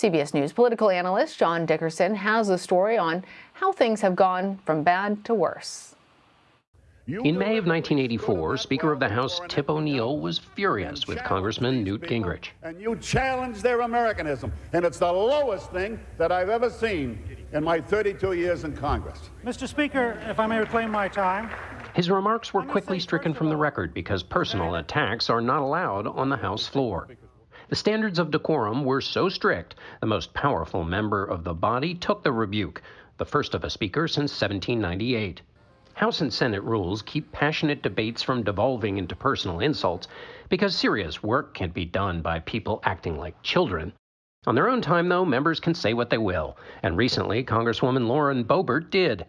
CBS News political analyst John Dickerson has a story on how things have gone from bad to worse. In May of 1984, Speaker of the House Tip O'Neill was furious with Congressman Newt Gingrich. And you challenge their Americanism. And it's the lowest thing that I've ever seen in my 32 years in Congress. Mr. Speaker, if I may reclaim my time. His remarks were quickly stricken from the record because personal attacks are not allowed on the House floor. The standards of decorum were so strict, the most powerful member of the body took the rebuke, the first of a speaker since 1798. House and Senate rules keep passionate debates from devolving into personal insults because serious work can't be done by people acting like children. On their own time, though, members can say what they will, and recently, Congresswoman Lauren Boebert did.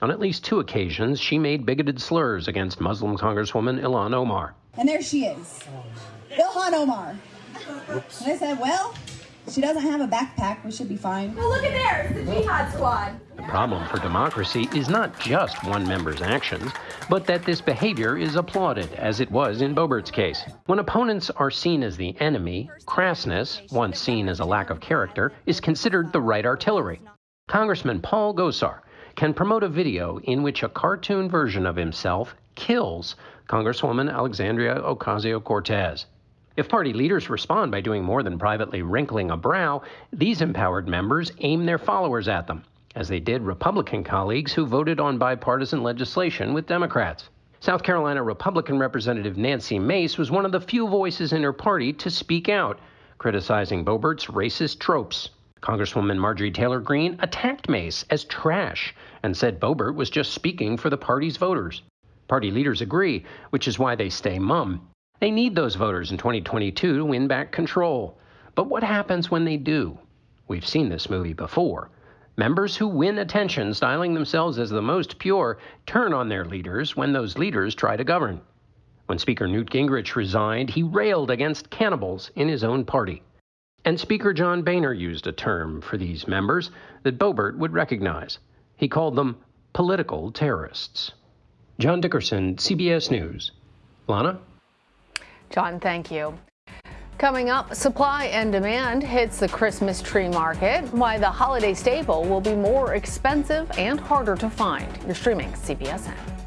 On at least two occasions, she made bigoted slurs against Muslim Congresswoman Ilhan Omar. And there she is, Ilhan Omar. Oops. And I said, well, she doesn't have a backpack. We should be fine. Well, look at there. It's the Jihad Squad. The problem for democracy is not just one member's actions, but that this behavior is applauded, as it was in Boebert's case. When opponents are seen as the enemy, crassness, once seen as a lack of character, is considered the right artillery. Congressman Paul Gosar can promote a video in which a cartoon version of himself kills Congresswoman Alexandria Ocasio Cortez. If party leaders respond by doing more than privately wrinkling a brow, these empowered members aim their followers at them, as they did Republican colleagues who voted on bipartisan legislation with Democrats. South Carolina Republican Representative Nancy Mace was one of the few voices in her party to speak out, criticizing Boebert's racist tropes. Congresswoman Marjorie Taylor Greene attacked Mace as trash and said Boebert was just speaking for the party's voters. Party leaders agree, which is why they stay mum. They need those voters in 2022 to win back control. But what happens when they do? We've seen this movie before. Members who win attention, styling themselves as the most pure, turn on their leaders when those leaders try to govern. When Speaker Newt Gingrich resigned, he railed against cannibals in his own party. And Speaker John Boehner used a term for these members that Boebert would recognize. He called them political terrorists. John Dickerson, CBS News. Lana? John, thank you. Coming up, supply and demand hits the Christmas tree market, why the holiday staple will be more expensive and harder to find. You're streaming CBSN.